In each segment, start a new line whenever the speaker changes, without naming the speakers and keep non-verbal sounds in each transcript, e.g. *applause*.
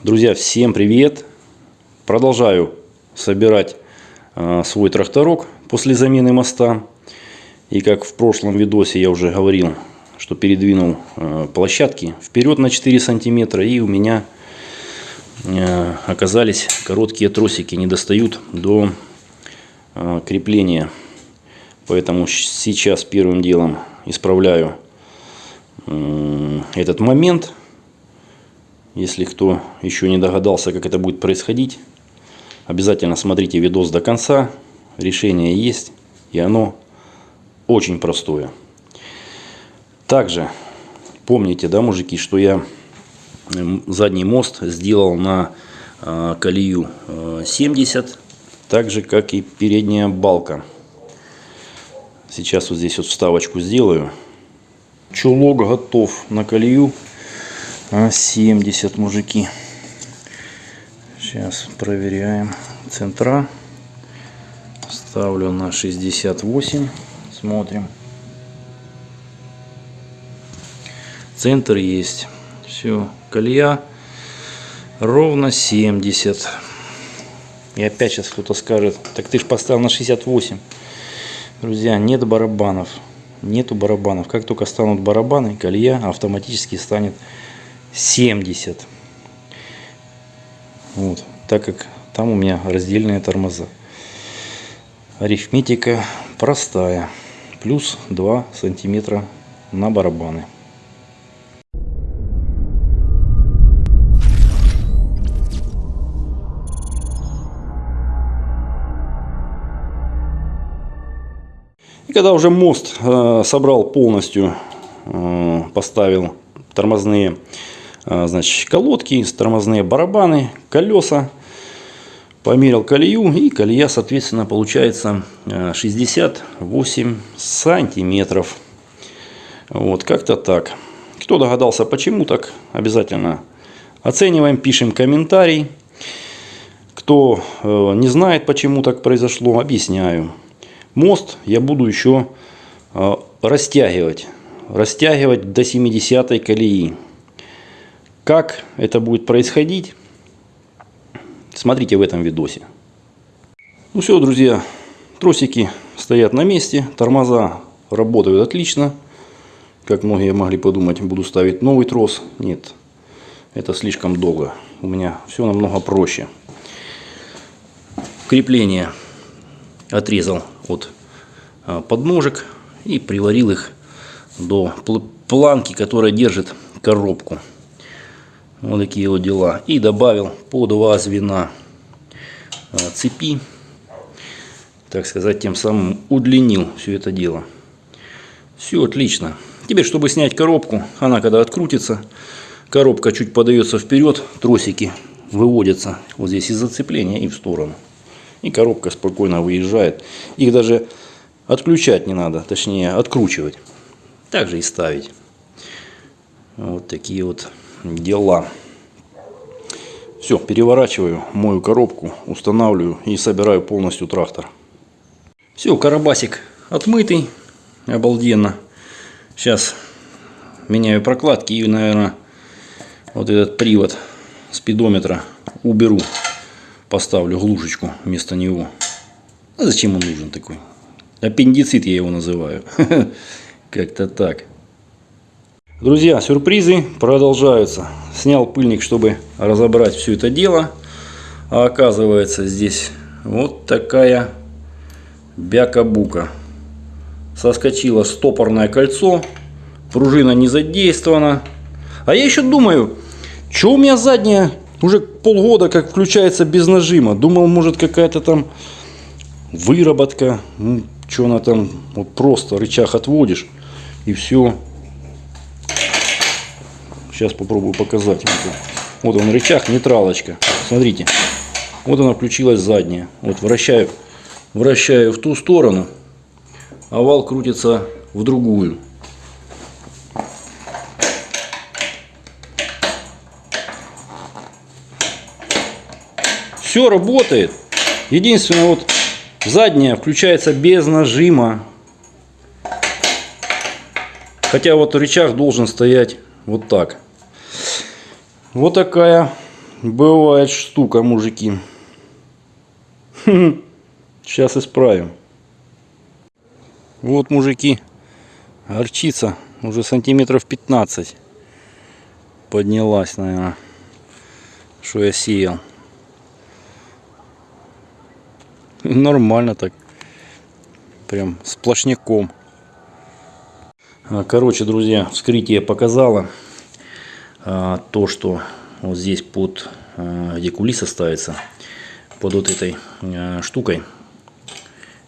Друзья, всем привет! Продолжаю собирать э, свой тракторок после замены моста. И как в прошлом видосе я уже говорил, что передвинул э, площадки вперед на 4 сантиметра. И у меня э, оказались короткие тросики, не достают до э, крепления. Поэтому сейчас первым делом исправляю э, этот момент если кто еще не догадался, как это будет происходить, обязательно смотрите видос до конца. Решение есть, и оно очень простое. Также помните, да, мужики, что я задний мост сделал на э, колею э, 70, так же, как и передняя балка. Сейчас вот здесь вот вставочку сделаю. Чулок готов на колею а 70 мужики. Сейчас проверяем. Центра. Ставлю на 68 смотрим. Центр есть. Все колея ровно 70 и опять сейчас кто-то скажет так ты ж поставил на 68 друзья нет барабанов. Нету барабанов. Как только станут барабаны колея автоматически станет 70. Вот, так как там у меня раздельные тормоза. Арифметика простая. Плюс 2 сантиметра на барабаны. И когда уже мост э, собрал полностью, э, поставил тормозные значит, колодки, тормозные барабаны, колеса. Померил колею и колея, соответственно, получается 68 а, сантиметров. Вот, как-то так. Кто догадался, почему так, обязательно оцениваем, пишем комментарий. Кто э, не знает, почему так произошло, объясняю. Мост я буду еще э, растягивать. Растягивать до 70 колеи. Как это будет происходить, смотрите в этом видосе. Ну все, друзья, тросики стоят на месте, тормоза работают отлично. Как многие могли подумать, буду ставить новый трос. Нет, это слишком долго. У меня все намного проще. Крепление отрезал от а, подножек и приварил их до планки, которая держит коробку. Вот такие вот дела. И добавил по два звена а, цепи. Так сказать, тем самым удлинил все это дело. Все отлично. Теперь, чтобы снять коробку, она когда открутится, коробка чуть подается вперед, тросики выводятся вот здесь из зацепления и в сторону. И коробка спокойно выезжает. Их даже отключать не надо, точнее откручивать. Также и ставить. Вот такие вот дела. Все, переворачиваю мою коробку, устанавливаю и собираю полностью трактор. Все, карабасик отмытый, обалденно. Сейчас меняю прокладки и, наверное, вот этот привод спидометра уберу. Поставлю глушечку вместо него. А зачем он нужен такой? Аппендицит я его называю. *laughs* Как-то так. Друзья, сюрпризы продолжаются. Снял пыльник, чтобы разобрать все это дело. А оказывается здесь вот такая бяка-бука. Соскочило стопорное кольцо. Пружина не задействована. А я еще думаю, что у меня задняя уже полгода как включается без нажима. Думал, может какая-то там выработка. Ну, что она там, вот просто рычаг отводишь и все. Сейчас попробую показать. Вот он рычаг, нейтралочка. Смотрите. Вот она включилась задняя. Вот вращаю, вращаю в ту сторону. А вал крутится в другую. Все работает. Единственное, вот задняя включается без нажима. Хотя вот рычаг должен стоять вот так. Вот такая Бывает штука, мужики. *laughs* Сейчас исправим. Вот, мужики, горчица уже сантиметров 15 поднялась, наверное, что я сеял. *laughs* Нормально так. Прям сплошняком. А, Короче, друзья, вскрытие показало то, что вот здесь под, а, где кулиса ставится, под вот этой а, штукой,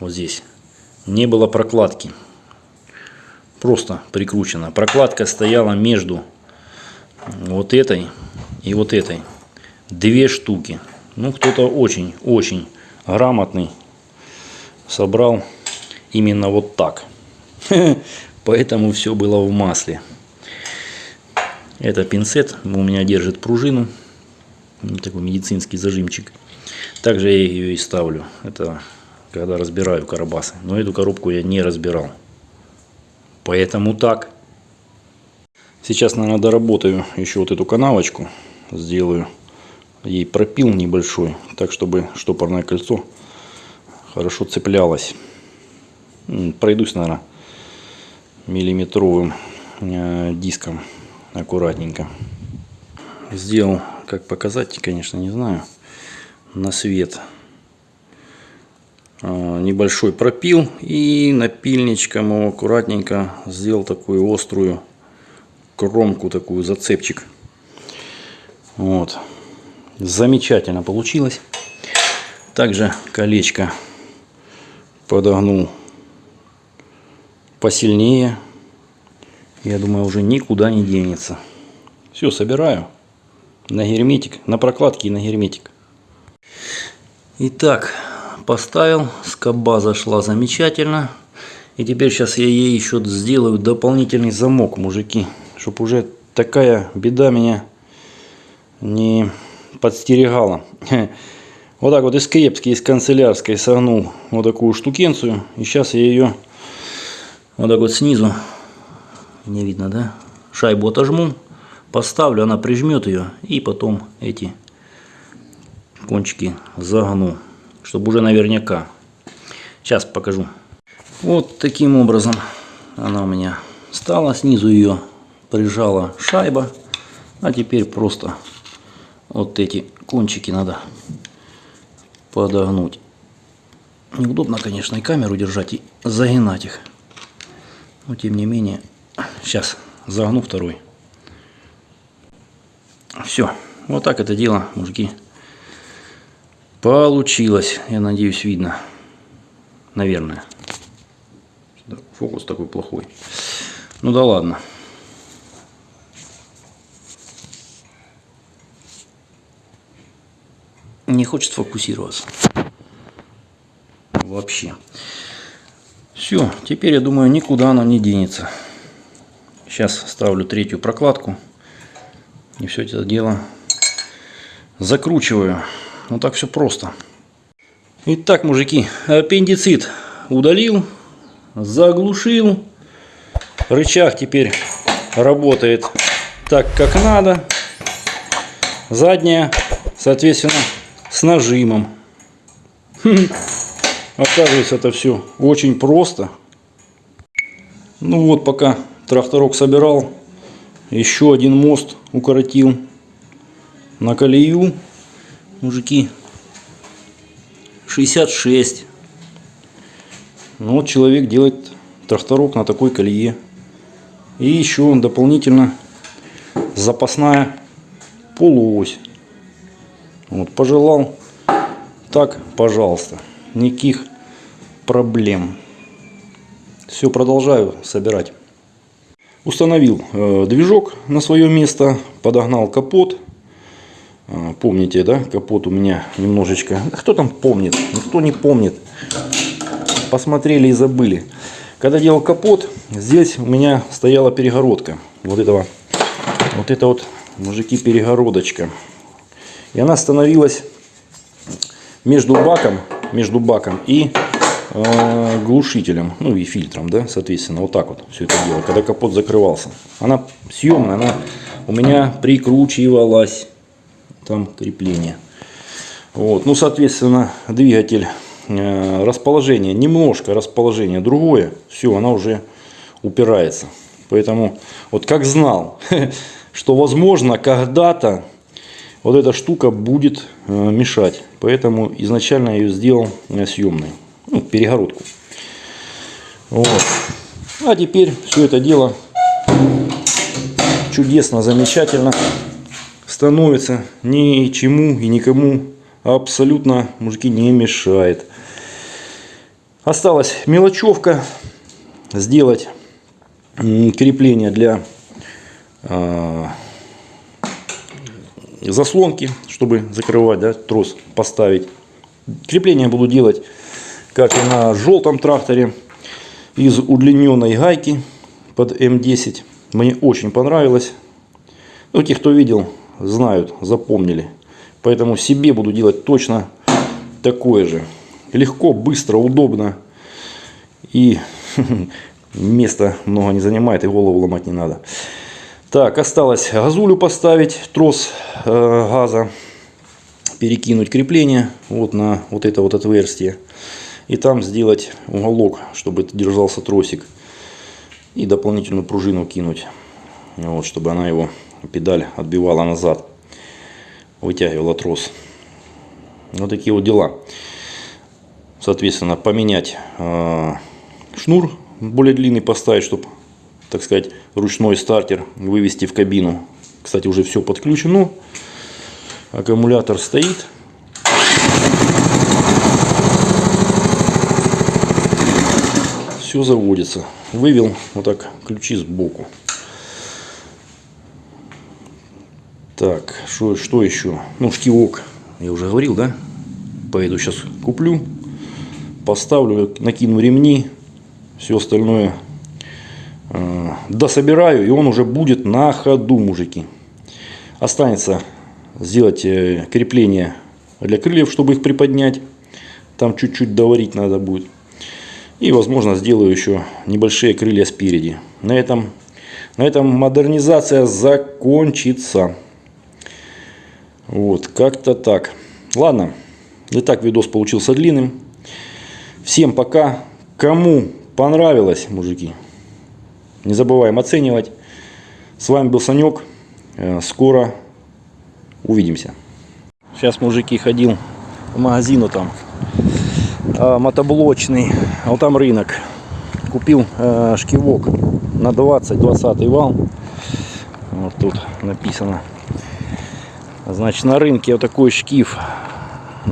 вот здесь, не было прокладки. Просто прикручена. Прокладка стояла между вот этой и вот этой. Две штуки. Ну, кто-то очень-очень грамотный собрал именно вот так. *laughs* Поэтому все было в масле. Это пинцет у меня держит пружину. Такой медицинский зажимчик. Также я ее и ставлю. Это когда разбираю карабасы. Но эту коробку я не разбирал. Поэтому так. Сейчас, наверное, доработаю еще вот эту канавочку. Сделаю ей пропил небольшой. Так, чтобы штопорное кольцо хорошо цеплялось. Пройдусь, наверное, миллиметровым э, диском аккуратненько. Сделал, как показать, конечно, не знаю, на свет э, небольшой пропил и напильничком его аккуратненько сделал такую острую кромку, такую зацепчик. Вот. Замечательно получилось. Также колечко подогнул посильнее. Я думаю, уже никуда не денется. Все, собираю на герметик, на прокладки и на герметик. Итак, поставил, скоба зашла замечательно. И теперь сейчас я ей еще сделаю дополнительный замок, мужики. Чтобы уже такая беда меня не подстерегала. *laughs* Вот так вот из крепки, из канцелярской согнул вот такую штукенцию. И сейчас я ее вот так вот снизу, не видно, да? Шайбу отожму, поставлю, она прижмет ее. И потом эти кончики загну, чтобы уже наверняка. Сейчас покажу. Вот таким образом она у меня стала. Снизу ее прижала шайба. А теперь просто вот эти кончики надо подогнуть. Неудобно, конечно, и камеру держать, и загинать их. Но, тем не менее, сейчас загну второй. Все. Вот так это дело, мужики, получилось. Я надеюсь, видно. Наверное. Фокус такой плохой. Ну да ладно. не хочет фокусироваться. Вообще. Все, теперь я думаю, никуда она не денется. Сейчас ставлю третью прокладку. И все это дело закручиваю. Вот так все просто. Итак, мужики, аппендицит удалил, заглушил. Рычаг теперь работает так, как надо. Задняя, соответственно, с нажимом. Оказывается, это все очень просто. Ну вот, пока тракторок собирал, еще один мост укоротил на колею. Мужики, 66. Ну вот человек делает тракторок на такой колее. И еще дополнительно запасная полуось. Вот, пожелал. Так, пожалуйста. Никаких проблем. Все, продолжаю собирать. Установил э, движок на свое место. Подогнал капот. Э, помните, да? Капот у меня немножечко... Кто там помнит? Никто не помнит. Посмотрели и забыли. Когда делал капот, здесь у меня стояла перегородка. Вот этого. Вот это вот, мужики, перегородочка. И она становилась между баком, между баком и глушителем, ну и фильтром, да, соответственно, вот так вот все это дело, когда капот закрывался. Она съемная, она у меня прикручивалась там крепление. Вот. Ну, соответственно, двигатель, э, расположение, немножко расположение другое, все, она уже упирается. Поэтому, вот как знал, *laughs* что возможно когда-то вот эта штука будет э, мешать. Поэтому изначально я ее сделал э, съемной, перегородку. Вот. А теперь все это дело чудесно, замечательно становится. Ничему и никому абсолютно, мужики, не мешает. Осталась мелочевка. Сделать крепление для э, заслонки, чтобы закрывать, да, трос поставить. Крепление буду делать, как и на желтом тракторе, из удлиненной гайки под М10. Мне очень понравилось. Ну, те, кто видел, знают, запомнили. Поэтому себе буду делать точно такое же. Легко, быстро, удобно. И *laughs* места много не занимает, и голову ломать не надо. Так, осталось газулю поставить, трос э, газа, перекинуть крепление вот на вот это вот отверстие. И там сделать уголок, чтобы это держался тросик. И дополнительную пружину кинуть, вот, чтобы она его, педаль, отбивала назад. Вытягивала трос. Вот такие вот дела. Соответственно, поменять э, шнур более длинный поставить, чтобы так сказать, ручной стартер вывести в кабину. Кстати, уже все подключено. Аккумулятор стоит. Все заводится. Вывел вот так ключи сбоку. Так, что, что еще? Ну, шкивок. Я уже говорил, да? Поеду сейчас куплю. Поставлю, накину ремни. Все остальное Э, дособираю, и он уже будет на ходу, мужики. Останется сделать э, крепление для крыльев, чтобы их приподнять. Там чуть-чуть доварить надо будет. И, возможно, сделаю еще небольшие крылья спереди. На этом, на этом модернизация закончится. Вот, как-то так. Ладно, и так видос получился длинным. Всем пока. Кому понравилось, мужики, не забываем оценивать. С вами был Санек. Э, скоро увидимся. Сейчас, мужики, ходил в магазину там мотоблочный. А вот там рынок. Купил э, шкивок на 20-20 вал. Вот тут написано. Значит, на рынке вот такой шкив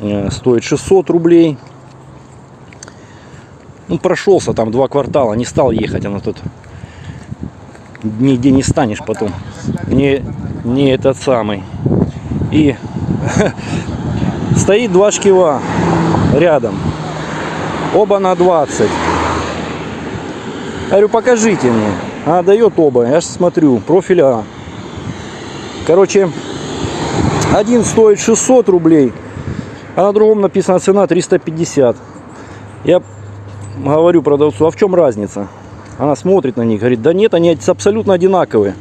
э, стоит 600 рублей. Ну, прошелся там два квартала, не стал ехать, она тут нигде не станешь потом. Не, не этот самый. И *laughs* стоит два шкива рядом. Оба на 20. Я говорю, покажите мне. А, дает оба. Я же смотрю, профиль А. Короче, один стоит 600 рублей, а на другом написана цена 350. Я говорю продавцу, а в чем разница? Она смотрит на них, говорит, да нет, они абсолютно одинаковые.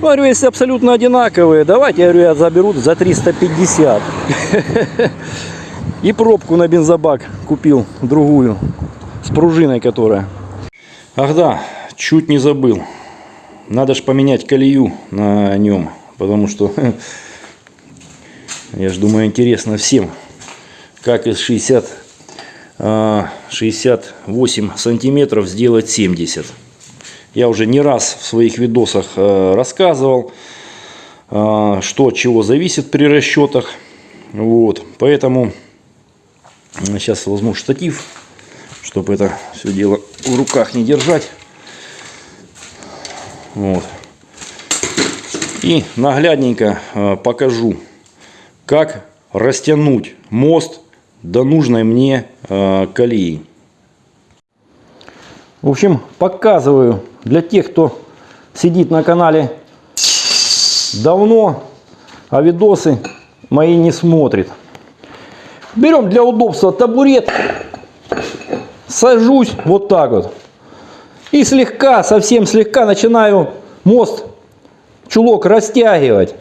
Говорю, если абсолютно одинаковые, давайте, я говорю, я заберу за 350. *laughs* И пробку на бензобак купил, другую, с пружиной которая. Ах да, чуть не забыл. Надо же поменять колею на нем, потому что, *laughs* я же думаю, интересно всем, как из 60 68 сантиметров сделать 70 я уже не раз в своих видосах э, рассказывал э, что от чего зависит при расчетах вот поэтому сейчас возьму штатив чтобы это все дело в руках не держать вот и наглядненько э, покажу как растянуть мост до нужной мне э, колеи. В общем, показываю для тех, кто сидит на канале давно, а видосы мои не смотрит. Берем для удобства табурет, сажусь вот так вот. И слегка, совсем слегка начинаю мост, чулок растягивать.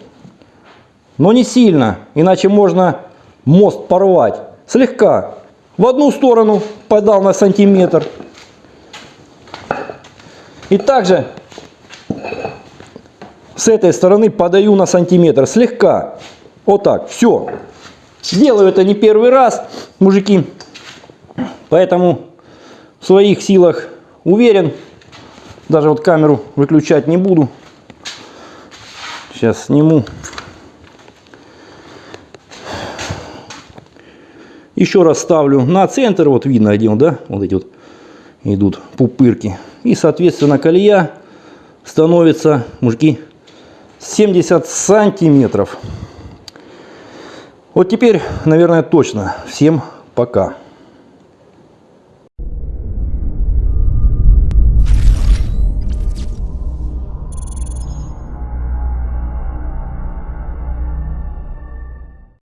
но не сильно, иначе можно мост порвать. Слегка. В одну сторону подал на сантиметр. И также с этой стороны подаю на сантиметр. Слегка. Вот так. Все. Делаю это не первый раз, мужики. Поэтому в своих силах уверен. Даже вот камеру выключать не буду. Сейчас сниму. Еще раз ставлю на центр. Вот видно, он, да? Вот эти вот идут пупырки. И, соответственно, колея становится, мужики, 70 сантиметров. Вот теперь, наверное, точно. Всем пока.